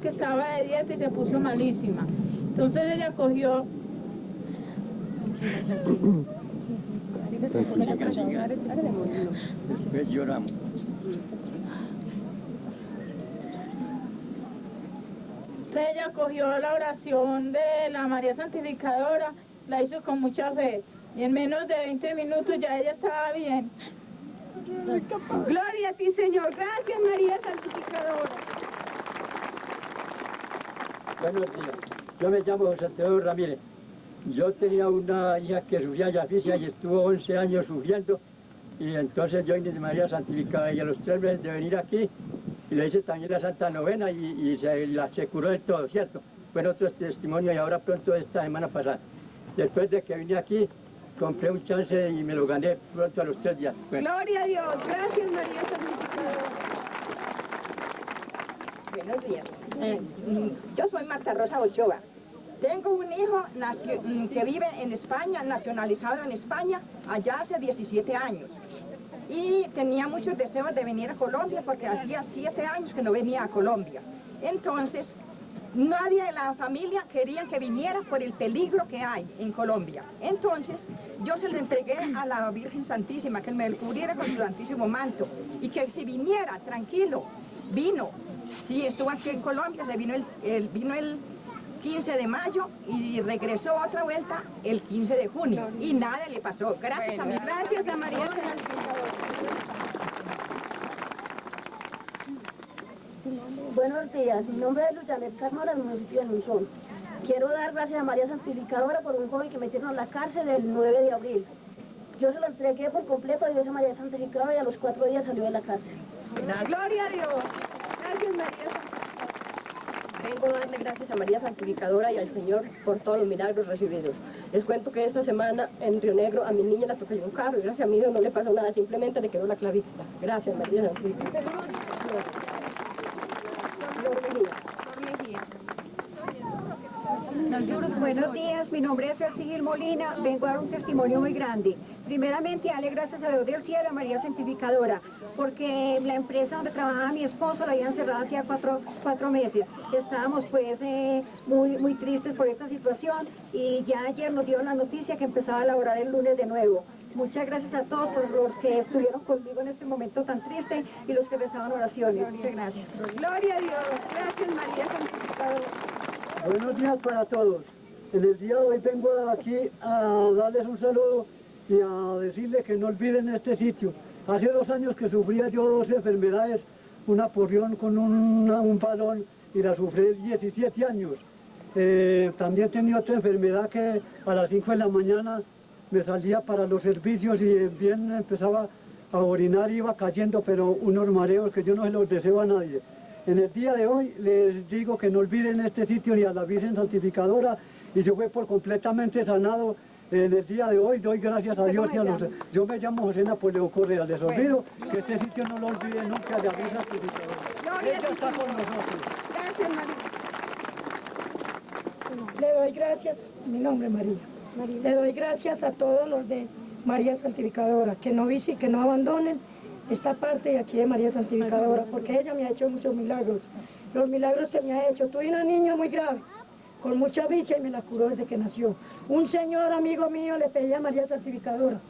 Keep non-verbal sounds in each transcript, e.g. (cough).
que estaba de dieta y se puso malísima. Entonces ella cogió... Lloramos. Ella cogió la oración de la María Santificadora, la hizo con mucha fe. Y en menos de 20 minutos ya ella estaba bien. Gloria a ti, Señor. Gracias, María Santificadora. Buenos días. Yo me llamo José Teodoro Ramírez. Yo tenía una hija que sufría diabetes y estuvo 11 años sufriendo. Y entonces yo de María Santificada y a los tres meses de venir aquí y le hice también la Santa Novena y, se, la, se curó de todo, ¿cierto? Fue otro testimonio y ahora pronto esta semana pasada. Después de que vine aquí, compré un chance y me lo gané pronto a los tres días. Gloria a Dios. Gracias, María Santificadora. Eh, yo soy Marta Rosa Ochoa. Tengo un hijo mm, que vive en España, nacionalizado en España, allá hace 17 años. Y tenía muchos deseos de venir a Colombia porque hacía 7 años que no venía a Colombia. Entonces, nadie de la familia quería que viniera por el peligro que hay en Colombia. Entonces, yo se lo entregué a la Virgen Santísima, que me cubriera con su santísimo manto y que si viniera tranquilo, vino. Sí, estuvo aquí en Colombia, se vino el, el- vino el 15 de mayo y regresó otra vuelta el 15 de junio y nada le pasó. Gracias a mi Gracias a María Santificadora. Buenos días, mi nombre es Luchanet Carmona, del municipio de Monzón. Quiero dar gracias a María Santificadora por un joven que metieron a la cárcel el 9 de abril. Yo se lo entregué por completo a Dios a María Santificadora y a los cuatro días salió de la cárcel. Gloria a Dios. Vengo a darle gracias a María Santificadora y al Señor por todos los milagros recibidos. Les cuento que esta semana en Río Negro a mi niña la atropelló un carro y gracias a mi Dios no le pasó nada, simplemente le quedó la clavícula. Gracias María Santificadora. Buenos días, mi nombre es Gil Molina, vengo a dar un testimonio muy grande. Primeramente, darle gracias a Dios del cielo, a María Santificadora, porque la empresa donde trabajaba mi esposo la habían cerrado hacía cuatro, cuatro meses. Estábamos pues eh, muy, muy tristes por esta situación y ya ayer nos dieron la noticia que empezaba a laborar el lunes de nuevo. Muchas gracias a todos por los que estuvieron conmigo en este momento tan triste y los que rezaban oraciones. Muchas gracias. Gloria a Dios. Gracias, María Santificadora. Buenos días para todos. En el día de hoy vengo aquí a darles un saludo y a decirles que no olviden este sitio. Hace dos años que sufría yo dos enfermedades, una porrión con un balón y la sufrí 17 años. Eh, también tenía otra enfermedad que a las 5 de la mañana me salía para los servicios y bien empezaba a orinar iba cayendo, pero unos mareos que yo no se los deseo a nadie. En el día de hoy les digo que no olviden este sitio ni a la Virgen Santificadora y yo fue por completamente sanado. En el día de hoy doy gracias a Dios y a los... Yo me llamo José Napoleón Correa, les olvido que este sitio no lo olviden nunca, la Virgen Santificadora. Ella está con nosotros. Gracias, María. Le doy gracias, mi nombre es María. Le doy gracias a todos los de María Santificadora, que no visi, que no abandonen esta parte de aquí de María Santificadora, porque ella me ha hecho muchos milagros. Los milagros que me ha hecho. Tuve una niña muy grave, con mucha bicha y me la curó desde que nació. Un señor amigo mío le pedía a María Santificadora,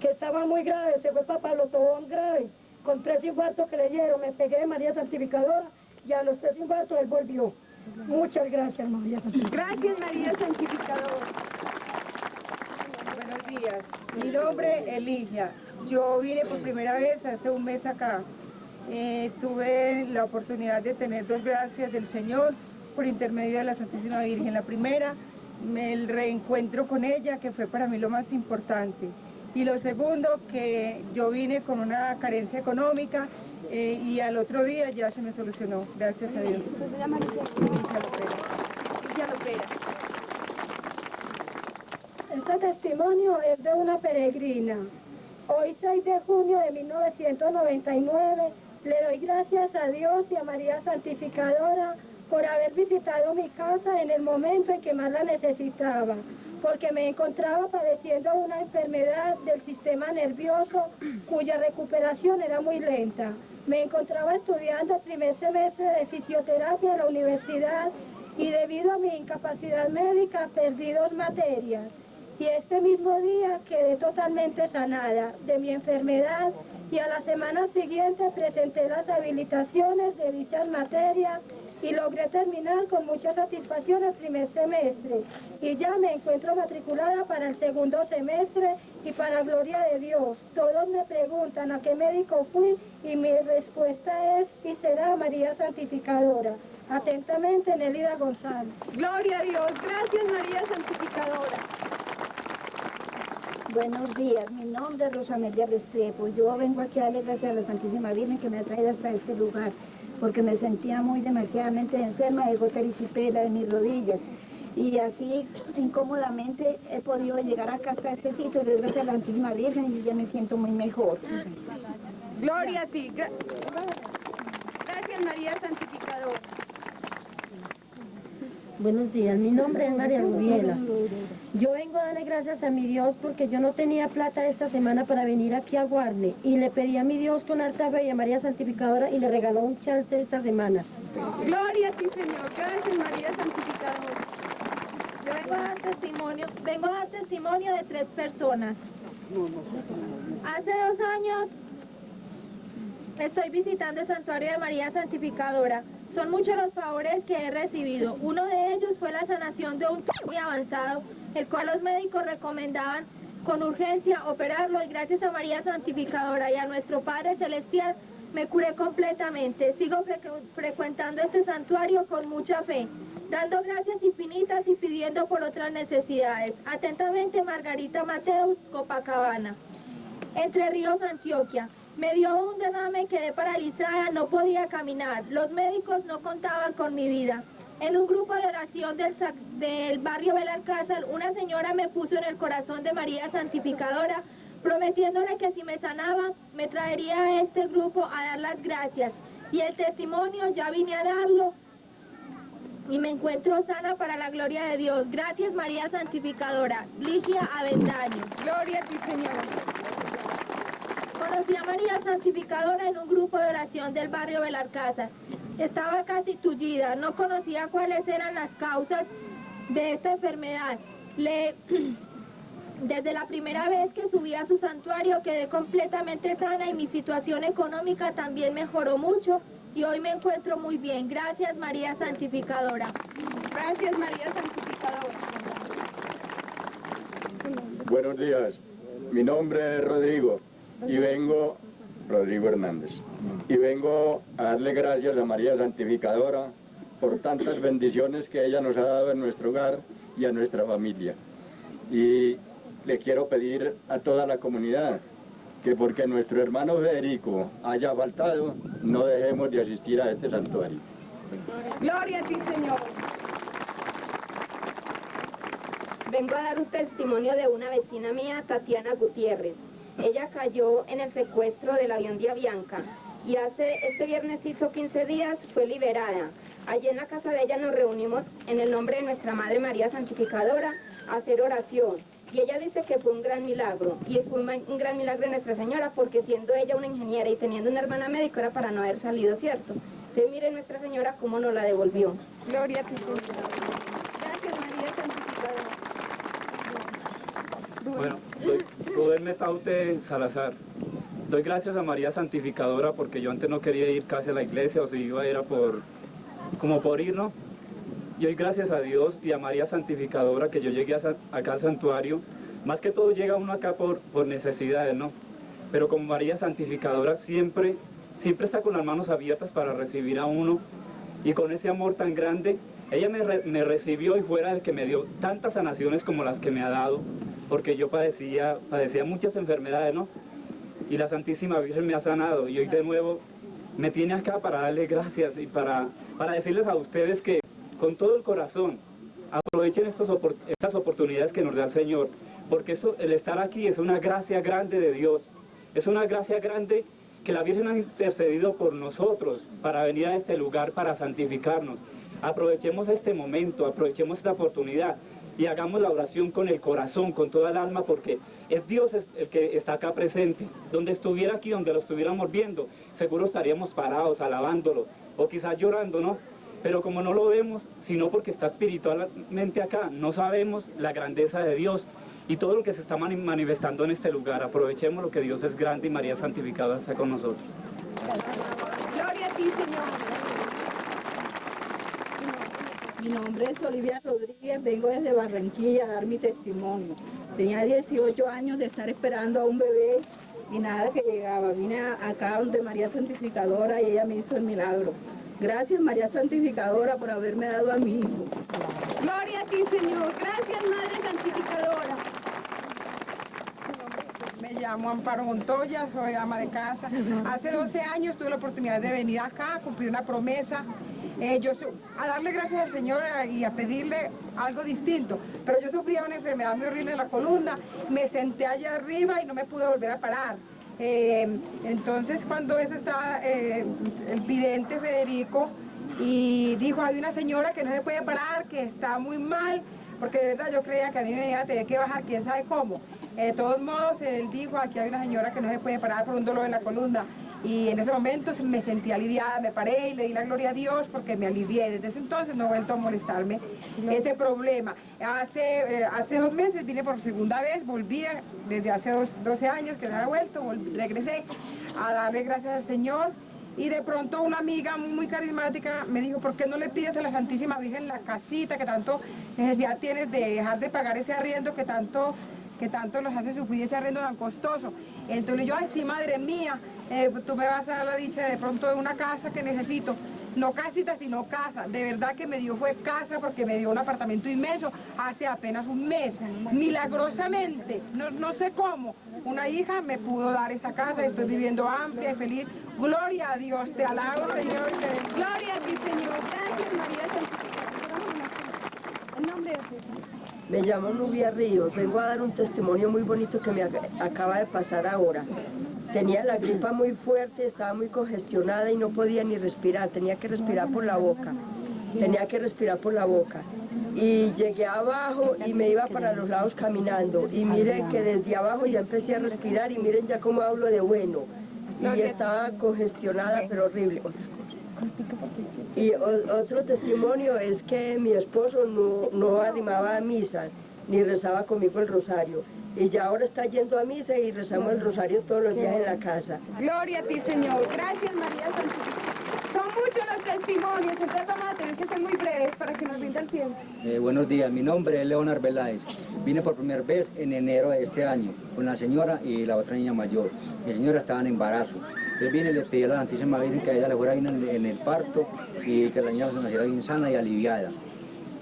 que estaba muy grave, se fue para Pablo Tobón grave, con tres infartos que le dieron, me pegué de María Santificadora y a los tres infartos él volvió. Muchas gracias, María Santificadora. Gracias, María Santificadora. Días. Mi nombre es Eligia. Yo vine por primera vez hace un mes acá. Eh, tuve la oportunidad de tener dos gracias del Señor por intermedio de la Santísima Virgen. La primera, me- el reencuentro con ella, que fue para mí lo más importante. Y lo segundo, que yo vine con una carencia económica eh, y al otro día ya se me solucionó, gracias a Dios. Opera. Este testimonio es de una peregrina. Hoy 6 de junio de 1999 le doy gracias a Dios y a María Santificadora por haber visitado mi casa en el momento en que más la necesitaba, porque me encontraba padeciendo una enfermedad del sistema nervioso cuya recuperación era muy lenta. Me encontraba estudiando el primer semestre de fisioterapia en la universidad y debido a mi incapacidad médica perdí dos materias. Y este mismo día quedé totalmente sanada de mi enfermedad y a la semana siguiente presenté las habilitaciones de dichas materias y logré terminar con mucha satisfacción el primer semestre y ya me encuentro matriculada para el segundo semestre y para gloria de Dios. Todos me preguntan a qué médico fui y mi respuesta es y será María Santificadora. Atentamente, Nelida González. Gloria a Dios. Gracias, María Santificadora. Buenos días, mi nombre es Rosamelia Restrepo. Yo vengo aquí a darle gracias a la Santísima Virgen que me ha traído hasta este lugar, porque me sentía muy demasiadamente enferma de gotericipela de mis rodillas. Y así, incómodamente, he podido llegar acá hasta este sitio, y gracias a la Santísima Virgen, y ya me siento muy mejor. Gloria a ti. Gra- Gracias, María Santificadora. Buenos días, mi nombre es María Rubiela. Yo vengo a darle gracias a mi Dios porque yo no tenía plata esta semana para venir aquí a Guarne y le pedí a mi Dios con alta fe y a María Santificadora y le regaló un chance esta semana. Gloria a ti, Señor. Gracias, María Santificadora. Yo vengo a dar testimonio, vengo a dar testimonio de tres personas. Hace dos años estoy visitando el santuario de María Santificadora. Son muchos los favores que he recibido. Uno de ellos fue la sanación de un tumor avanzado, el cual los médicos recomendaban con urgencia operarlo y gracias a María Santificadora y a nuestro Padre Celestial me curé completamente. Sigo frecu- frecuentando este santuario con mucha fe, dando gracias infinitas y pidiendo por otras necesidades. Atentamente, Margarita Mateus, Copacabana. Entre Ríos, Antioquia. Me dio un derrame, quedé paralizada, no podía caminar. Los médicos no contaban con mi vida. En un grupo de oración del, del barrio Belalcázar, una señora me puso en el corazón de María Santificadora, prometiéndole que si me sanaba, me traería a este grupo a dar las gracias. Y el testimonio ya vine a darlo y me encuentro sana para la gloria de Dios. Gracias María Santificadora. Ligia Avendaño. Gloria a ti, Señor. Conocí a María Santificadora en un grupo de oración del barrio Belarcázar. Estaba casi tullida, no conocía cuáles eran las causas de esta enfermedad. Le- (clears throat) Desde la primera vez que subí a su santuario quedé completamente sana y mi situación económica también mejoró mucho y hoy me encuentro muy bien. Gracias María Santificadora. Gracias, María Santificadora. Buenos días, mi nombre es Rodrigo y vengo, Rodrigo Hernández, y vengo a darle gracias a María Santificadora por tantas bendiciones que ella nos ha dado en nuestro hogar y a nuestra familia. Y le quiero pedir a toda la comunidad que porque nuestro hermano Federico haya faltado, no dejemos de asistir a este santuario. Gloria a ti, Señor. Vengo a dar un testimonio de una vecina mía, Tatiana Gutiérrez. Ella cayó en el secuestro del avión de Avianca y hace este viernes hizo 15 días fue liberada. Allí en la casa de ella nos reunimos en el nombre de nuestra Madre María Santificadora a hacer oración. Y ella dice que fue un gran milagro. Y fue un, gran milagro de Nuestra Señora porque siendo ella una ingeniera y teniendo una hermana médica era para no haber salido, ¿cierto? Entonces miren Nuestra Señora cómo nos la devolvió. Gloria a ti. Gracias, María Santificadora. Bueno, doy, Rubén Metaute Salazar. Doy gracias a María Santificadora porque yo antes no quería ir casi a la iglesia o si iba era por como por ir, ¿no? Y hoy gracias a Dios y a María Santificadora que yo llegué a acá al santuario. Más que todo llega uno acá por, por necesidades, ¿no? Pero como María Santificadora siempre, siempre está con las manos abiertas para recibir a uno y con ese amor tan grande, ella me, me recibió y fuera el que me dio tantas sanaciones como las que me ha dado, porque yo padecía, padecía muchas enfermedades, ¿no? Y la Santísima Virgen me ha sanado y hoy de nuevo me tiene acá para darle gracias y para, para decirles a ustedes que con todo el corazón aprovechen estas oportunidades que nos da el Señor, porque eso, el estar aquí es una gracia grande de Dios, es una gracia grande que la Virgen ha intercedido por nosotros para venir a este lugar para santificarnos. Aprovechemos este momento, aprovechemos esta oportunidad y hagamos la oración con el corazón, con toda el alma, porque es Dios el que está acá presente. Donde estuviera aquí, donde lo estuviéramos viendo, seguro estaríamos parados, alabándolo, o quizás llorando, ¿no? Pero como no lo vemos, sino porque está espiritualmente acá, no sabemos la grandeza de Dios y todo lo que se está manifestando en este lugar. Aprovechemos lo que Dios es grande y María Santificada está con nosotros. Gloria a ti, Señor. Mi nombre es Olivia Rodríguez, vengo desde Barranquilla a dar mi testimonio. Tenía 18 años de estar esperando a un bebé y nada que llegaba. Vine acá donde María Santificadora y ella me hizo el milagro. Gracias María Santificadora por haberme dado a mi hijo. Gloria a ti Señor, gracias Madre Santificadora. Me llamo Amparo Montoya, soy ama de casa. Hace 12 años tuve la oportunidad de venir acá a cumplir una promesa eh, yo a darle gracias al Señor y a pedirle algo distinto. Pero yo sufría una enfermedad muy horrible en la columna, me senté allá arriba y no me pude volver a parar. Eh, entonces cuando eso estaba eh, el vidente Federico y dijo, hay una señora que no se puede parar, que está muy mal, porque de verdad yo creía que a mí me iba a tener que bajar, quién sabe cómo. De todos modos, él dijo, aquí hay una señora que no se puede parar por un dolor en la columna y en ese momento me sentí aliviada, me paré y le di la gloria a Dios porque me alivié. Desde ese entonces no he vuelto a molestarme ese problema. Hace, eh, hace dos meses vine por segunda vez, volví desde hace 12 años que no había vuelto, regresé a darle gracias al Señor. Y de pronto una amiga muy carismática me dijo, ¿por qué no le pides a la Santísima Virgen la casita que tanto necesidad tienes de dejar de pagar ese arriendo que tanto que tanto los hace sufrir ese arrendo tan costoso. Entonces yo, ay sí, madre mía, eh, tú me vas a dar la dicha de pronto de una casa que necesito. No casita, sino casa. De verdad que me dio fue casa porque me dio un apartamento inmenso hace apenas un mes. Milagrosamente, no, no sé cómo, una hija me pudo dar esa casa. Estoy viviendo amplia y feliz. Gloria a Dios, te alabo, Señor. Gloria a ti, Señor. Gracias, María El nombre de Jesús. Me llamo Nubia Ríos, vengo a dar un testimonio muy bonito que me acaba de pasar ahora. Tenía la gripa muy fuerte, estaba muy congestionada y no podía ni respirar, tenía que respirar por la boca, tenía que respirar por la boca. Y llegué abajo y me iba para los lados caminando y miren que desde abajo ya empecé a respirar y miren ya cómo hablo de bueno. Y estaba congestionada pero horrible. Y otro testimonio es que mi esposo no, no animaba a misa, ni rezaba conmigo el rosario. Y ya ahora está yendo a misa y rezamos el rosario todos los días en la casa. Gloria a ti, Señor. Gracias, María Santísima. Son muchos los testimonios, entonces vamos a tener que ser muy breves para que nos rinda el tiempo. Eh, buenos días, mi nombre es Leonard Veláez. Vine por primera vez en enero de este año con la señora y la otra niña mayor. Mi señora estaba en embarazo. Entonces vine y le pedí a la Santísima Virgen que ella le fuera bien en, el parto y que la niña se naciera bien sana y aliviada.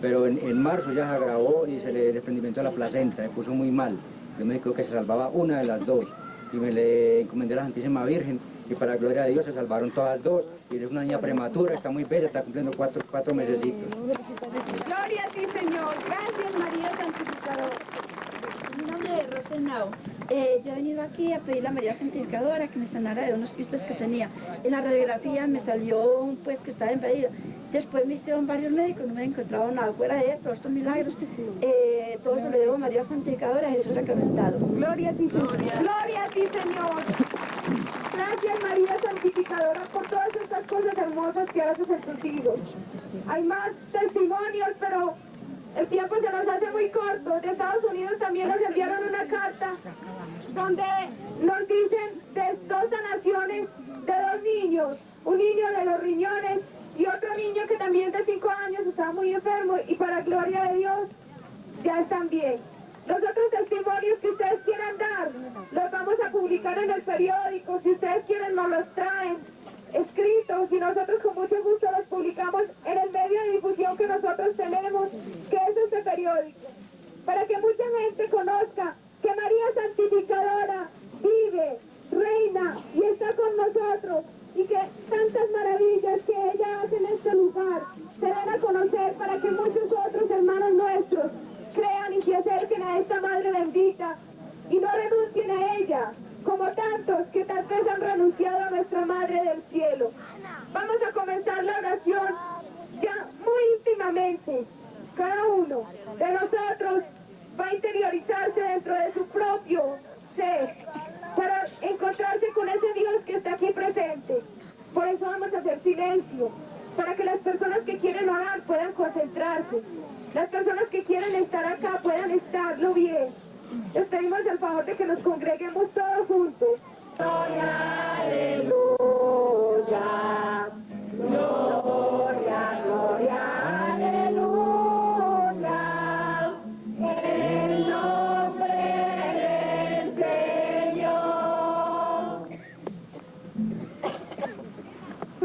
Pero en, marzo ya se agravó y se le desprendimiento de la placenta, me puso muy mal. Yo me dijo que se salvaba una de las dos y me le encomendé a la Santísima Virgen y para la gloria de Dios se salvaron todas dos y es una niña prematura, está muy bella, está cumpliendo cuatro, cuatro mesecitos. Gloria a ti Señor, gracias María Santificadora. Rosenau. Eh, yo he venido aquí a pedir a María Santificadora que me sanara de unos quistes que tenía. En la radiografía me salió pues que estaba impedido. Después me hicieron varios médicos, no me he encontrado nada fuera de todos estos milagros. Eh, todo eso le debo a María Santificadora y Jesús sacramentado. Gloria a ti, Señor. Gloria a ti, Señor. Gracias, María Santificadora, por todas estas cosas hermosas que haces en tus hijos. Hay más testimonios, pero el tiempo se nos hace muy corto. De Estados Unidos también nos enviaron una carta donde nos dicen de dos sanaciones de dos niños. Un niño de los riñones y otro niño que también de cinco años estaba muy enfermo y para gloria de Dios ya están bien. Los otros testimonios que ustedes quieran dar los vamos a publicar en el periódico. Si ustedes quieren nos los traen escritos y nosotros con mucho gusto los publicamos en el medio de difusión que nosotros tenemos, que es este periódico, para que mucha gente conozca que María Santificadora vive, reina y está con nosotros y que tantas maravillas que para que las personas que quieren orar puedan concentrarse, las personas que quieren estar acá puedan estarlo bien. Les pedimos el favor de que nos congreguemos todos juntos. Aleluya.